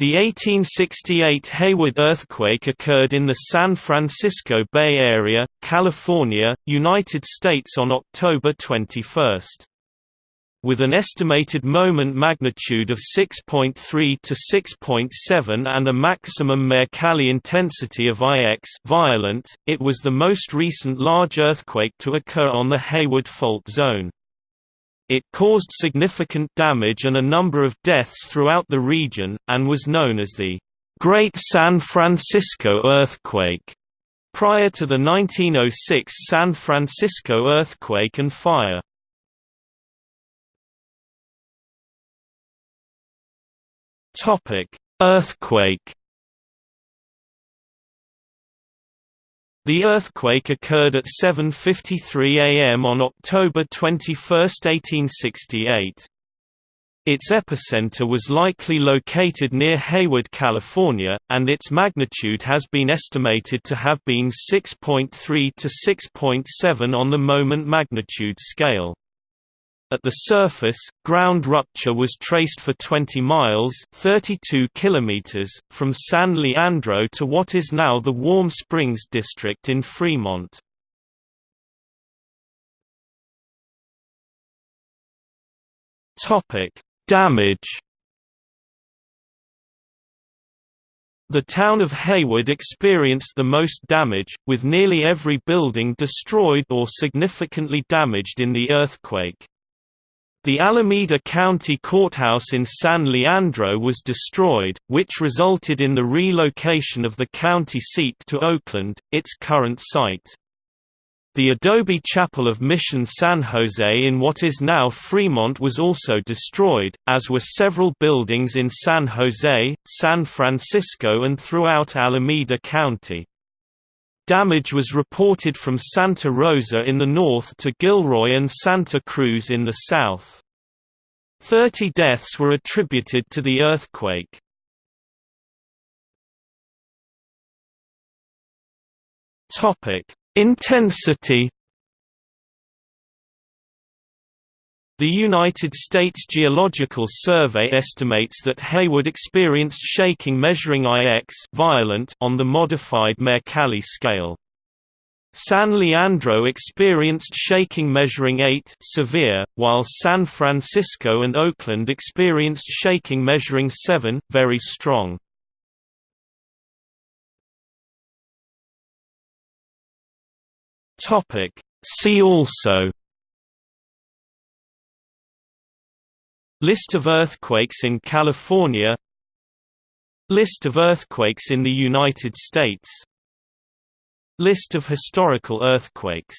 The 1868 Hayward earthquake occurred in the San Francisco Bay Area, California, United States on October 21. With an estimated moment magnitude of 6.3 to 6.7 and a maximum Mercalli intensity of IX violent, it was the most recent large earthquake to occur on the Hayward Fault Zone. It caused significant damage and a number of deaths throughout the region, and was known as the Great San Francisco Earthquake, prior to the 1906 San Francisco earthquake and fire. Earthquake The earthquake occurred at 7.53 am on October 21, 1868. Its epicenter was likely located near Hayward, California, and its magnitude has been estimated to have been 6.3 to 6.7 on the moment magnitude scale. At the surface, ground rupture was traced for 20 miles 32 kilometers, from San Leandro to what is now the Warm Springs district in Fremont. Damage The town of Hayward experienced the most damage, with nearly every building destroyed or significantly damaged in the earthquake. The Alameda County Courthouse in San Leandro was destroyed, which resulted in the relocation of the county seat to Oakland, its current site. The Adobe Chapel of Mission San Jose in what is now Fremont was also destroyed, as were several buildings in San Jose, San Francisco and throughout Alameda County. Damage was reported from Santa Rosa in the north to Gilroy and Santa Cruz in the south. Thirty deaths were attributed to the earthquake. Intensity The United States Geological Survey estimates that Hayward experienced shaking measuring IX violent on the modified Mercalli scale. San Leandro experienced shaking measuring 8 severe, while San Francisco and Oakland experienced shaking measuring 7 very strong. See also List of earthquakes in California. List of earthquakes in the United States. List of historical earthquakes